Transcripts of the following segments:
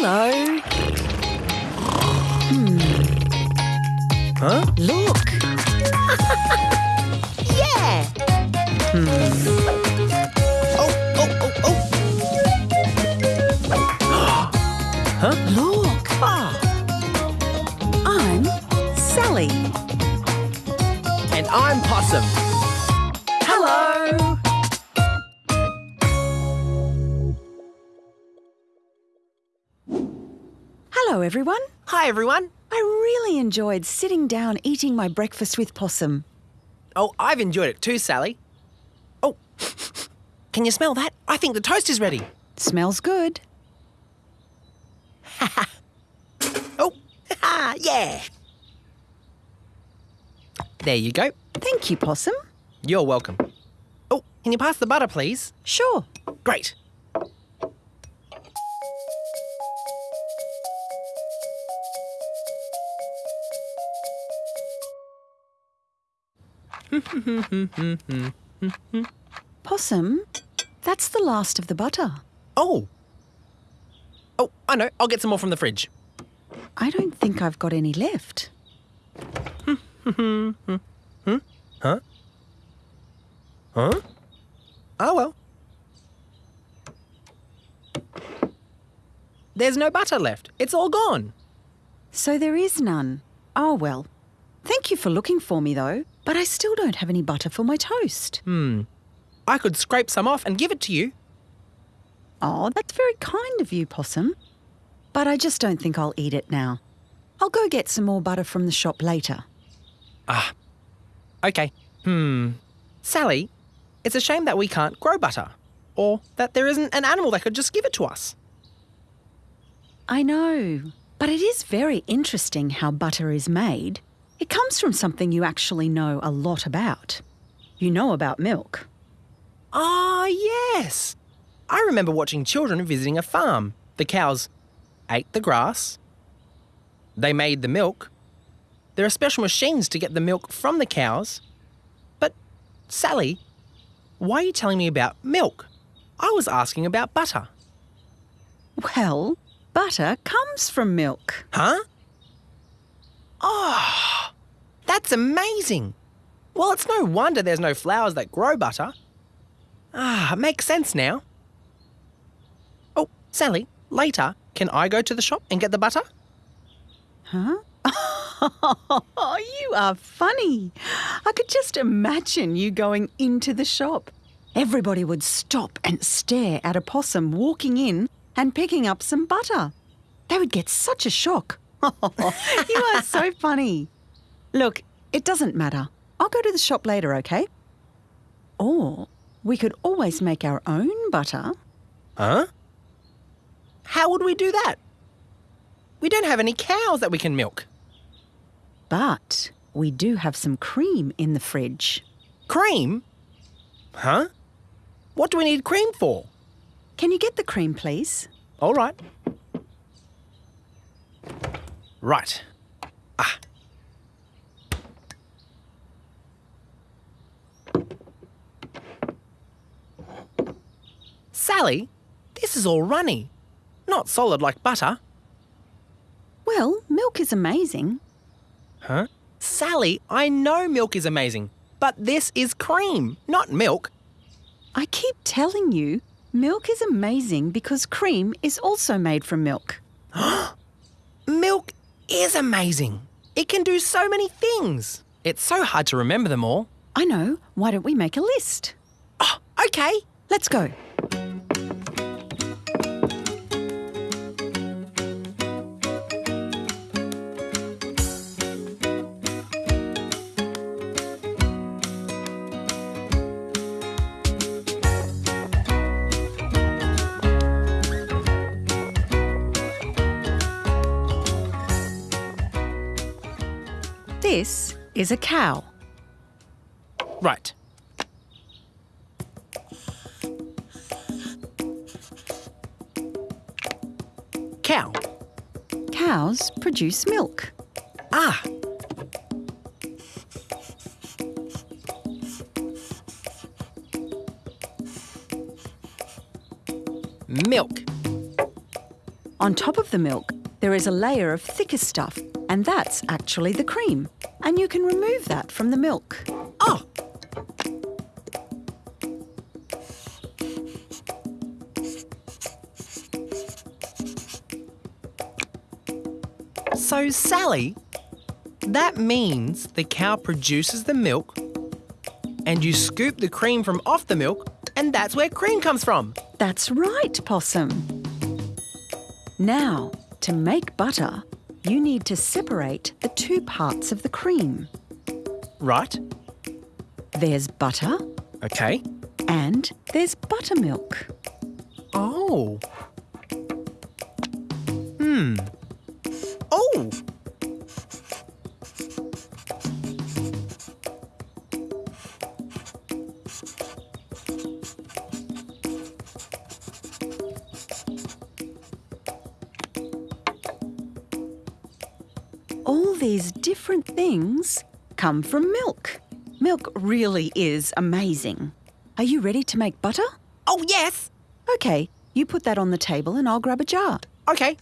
Hello. Hmm. Huh? Look. Yeah! Hmm. Oh, oh, oh, oh. huh? Look. Ah, I'm Sally. and I'm Possum. Hello, everyone. Hi, everyone. I really enjoyed sitting down eating my breakfast with Possum. Oh, I've enjoyed it too, Sally. Oh, can you smell that? I think the toast is ready. Smells good. Oh, yeah. There you go. Thank you, Possum. You're welcome. Oh, can you pass the butter, please? Sure. Great. Possum, that's the last of the butter. Oh. Oh, I know. I'll get some more from the fridge. I don't think I've got any left. Huh? Huh? Oh, well. There's no butter left. It's all gone. So there is none. Oh, well. Thank you for looking for me, though, but I still don't have any butter for my toast. Hmm. I could scrape some off and give it to you. Oh, that's very kind of you, Possum. But I just don't think I'll eat it now. I'll go get some more butter from the shop later. Ah. Okay. Hmm. Sally, it's a shame that we can't grow butter. Or that there isn't an animal that could just give it to us. I know, but it is very interesting how butter is made. It comes from something you actually know a lot about. You know about milk. Ah, yes. I remember watching children visiting a farm. The cows ate the grass. They made the milk. There are special machines to get the milk from the cows. But, Sally, why are you telling me about milk? I was asking about butter. Well, butter comes from milk. Huh? Oh, that's amazing. Well, it's no wonder there's no flowers that grow butter. Ah, it makes sense now. Oh, Sally, later, can I go to the shop and get the butter? Huh? Oh, you are funny. I could just imagine you going into the shop. Everybody would stop and stare at a possum walking in and picking up some butter. They would get such a shock. you are so funny. Look, it doesn't matter. I'll go to the shop later, okay? Or we could always make our own butter. Huh? How would we do that? We don't have any cows that we can milk. But we do have some cream in the fridge. Cream? Huh? What do we need cream for? Can you get the cream, please? All right. Right. Sally, this is all runny. Not solid like butter. Well, milk is amazing. Huh? Sally, I know milk is amazing, but this is cream, not milk. I keep telling you, milk is amazing because cream is also made from milk. Milk is amazing. It can do so many things. It's so hard to remember them all. I know. Why don't we make a list? Oh, okay. Let's go. This is a cow. Right. Cow. Cows produce milk. Ah. Milk. On top of the milk, there is a layer of thicker stuff, and that's actually the cream. And you can remove that from the milk. Oh! So, Sally, that means the cow produces the milk and you scoop the cream from off the milk, and that's where cream comes from. That's right, Possum. Now, to make butter, you need to separate the two parts of the cream. Right? There's butter Okay. and there's buttermilk. Oh. Hmm. Oh! All these different things come from milk. Milk really is amazing. Are you ready to make butter? Oh, yes! Okay, you put that on the table and I'll grab a jar. Okay.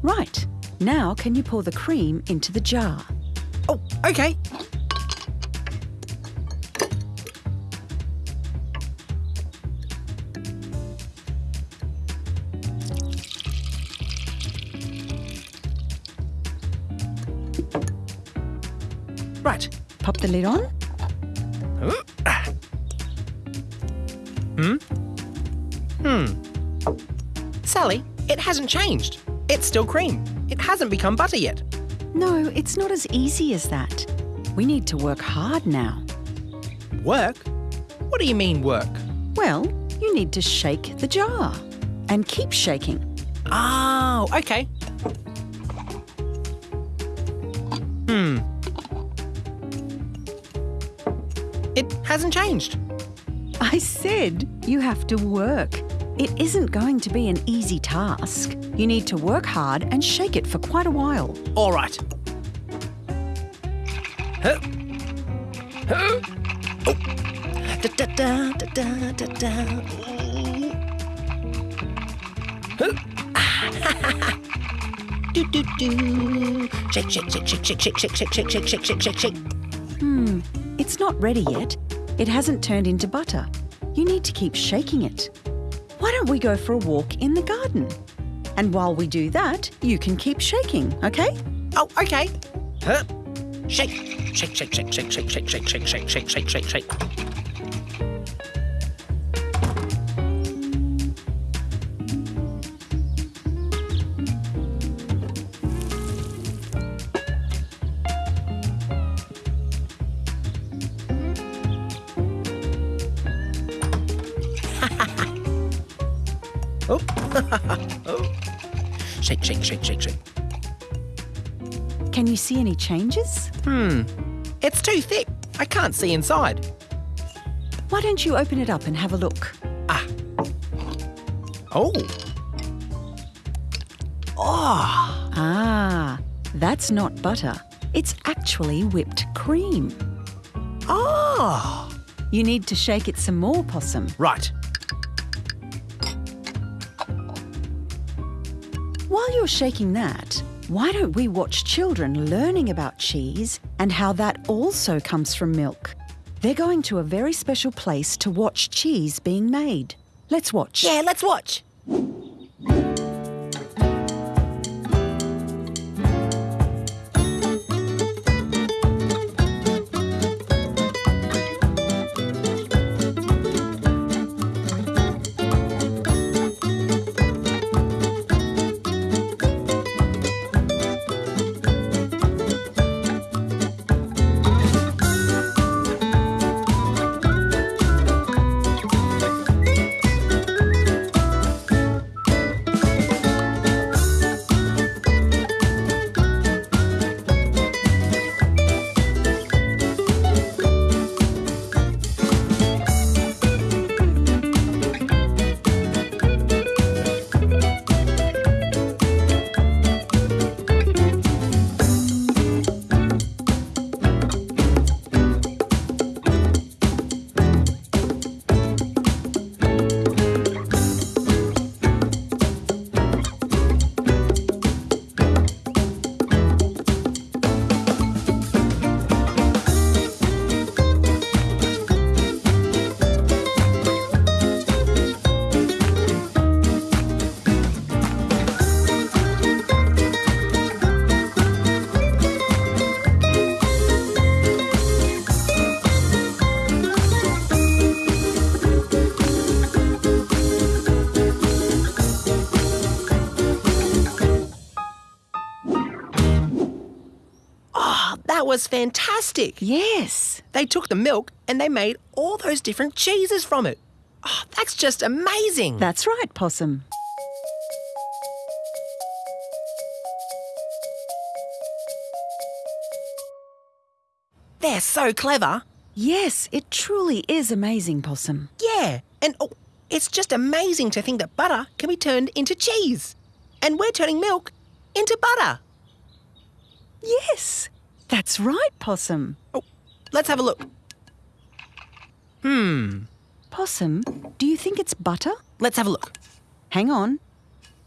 Right, now can you pour the cream into the jar? Oh, okay. Pop the lid on. Hmm? Hmm. Sally, it hasn't changed. It's still cream. It hasn't become butter yet. No, it's not as easy as that. We need to work hard now. Work? What do you mean work? Well, you need to shake the jar and keep shaking. Oh, okay. Hmm. It hasn't changed. I said you have to work. It isn't going to be an easy task. You need to work hard and shake it for quite a while. All right. Huh. Huh. Oh. Da, da, da, da, da, da, da. Huh. do, do, do. Shake, shake, shake, shake, shake, shake, shake, shake, shake, shake, shake, shake, shake. Hmm, it's not ready yet. It hasn't turned into butter. You need to keep shaking it. Why don't we go for a walk in the garden? And while we do that, you can keep shaking, okay? Oh, okay. Huh. Shake, shake, shake, shake, shake, shake, shake, shake, shake, shake, shake, shake, shake, Oh. Shake, shake, shake, shake, shake. Can you see any changes? Hmm. It's too thick. I can't see inside. Why don't you open it up and have a look? Ah. Oh. Oh. Ah, that's not butter. It's actually whipped cream. Oh. You need to shake it some more, Possum. Right. While you're shaking that, why don't we watch children learning about cheese and how that also comes from milk? They're going to a very special place to watch cheese being made. Let's watch. Yeah, let's watch. Was fantastic. Yes. They took the milk and they made all those different cheeses from it. Oh, that's just amazing. That's right, Possum. They're so clever. Yes, it truly is amazing, Possum. Yeah, and oh, it's just amazing to think that butter can be turned into cheese. And we're turning milk into butter. Yes, that's right, Possum. Oh, let's have a look. Hmm, Possum, do you think it's butter? let's have a look. Hang on.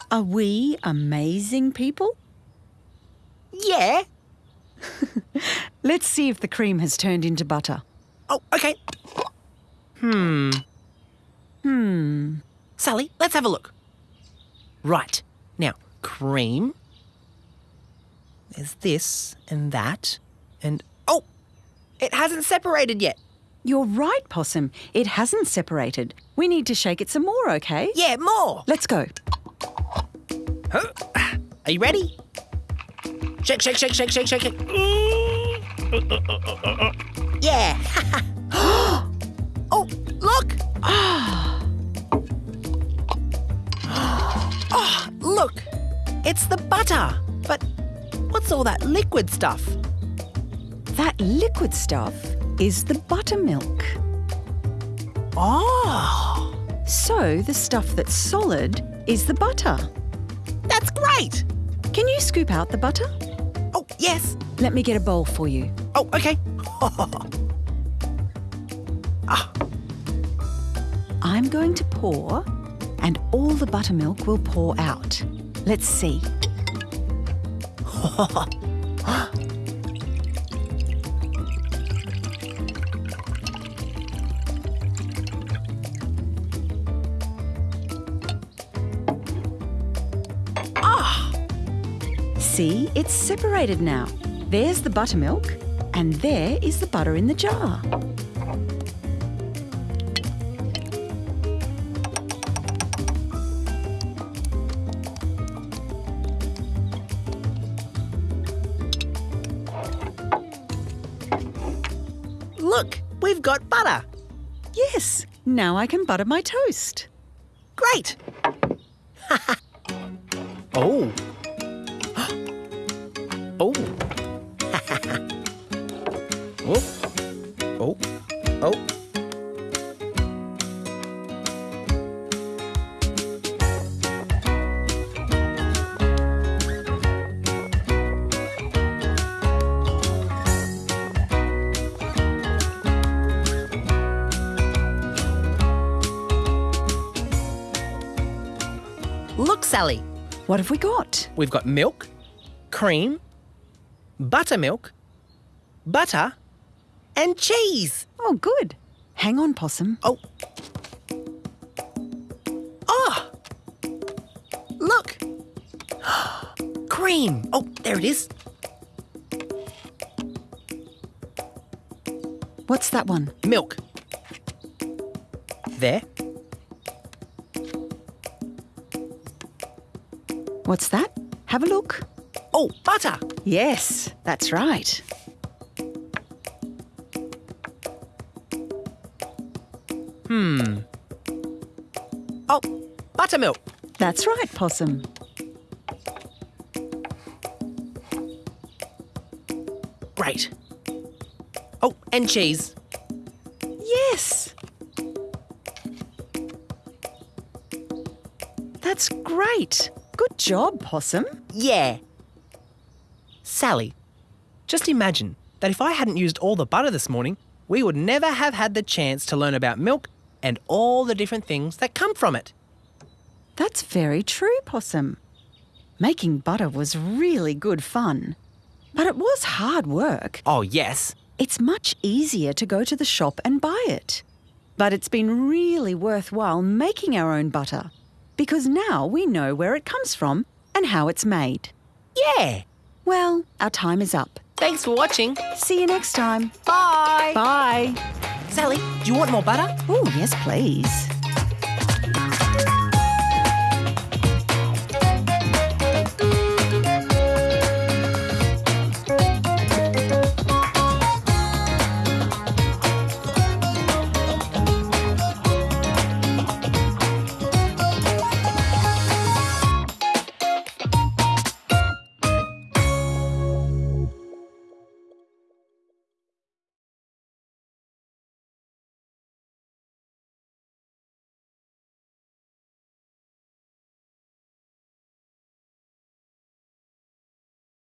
Are we amazing people? Yeah. Let's see if the cream has turned into butter. Oh, okay. Hmm. Hmm. Sally, let's have a look. Right. Now, cream. There's this and that. And oh, it hasn't separated yet. You're right, Possum. It hasn't separated. We need to shake it some more, okay? Yeah, more. Let's go. Huh? Are you ready? Shake, shake, shake, shake, shake, shake it. Yeah. oh, look. oh, look. It's the butter. But what's all that liquid stuff? That liquid stuff is the buttermilk. Oh, So the stuff that's solid is the butter. that's great. Can you scoop out the butter? Oh, yes. Let me get a bowl for you. Oh, okay. Ah. I'm going to pour, and all the buttermilk will pour out. Let's see. Ah! See, it's separated now. There's the buttermilk, and there is the butter in the jar. Look, we've got butter. Yes, now I can butter my toast. Great. oh. oh. oh. Sally. What have we got? We've got milk, cream, buttermilk, butter, and cheese. Oh, good. Hang on, Possum. Oh. Oh! Look! cream. Oh, there it is. What's that one? Milk. There. What's that? Have a look. Oh, butter. Yes, that's right. Hmm. Oh, buttermilk. That's right, Possum. Great. Oh, and cheese. Yes. That's great. Good job, Possum. Yeah. Sally, just imagine that if I hadn't used all the butter this morning, we would never have had the chance to learn about milk and all the different things that come from it. That's very true, Possum. Making butter was really good fun. But it was hard work. Oh, yes. It's much easier to go to the shop and buy it. But it's been really worthwhile making our own butter because now we know where it comes from and how it's made. Yeah. Well, our time is up. Thanks for watching. See you next time. Bye. Bye. Sally, do you want more butter? Oh, yes, please.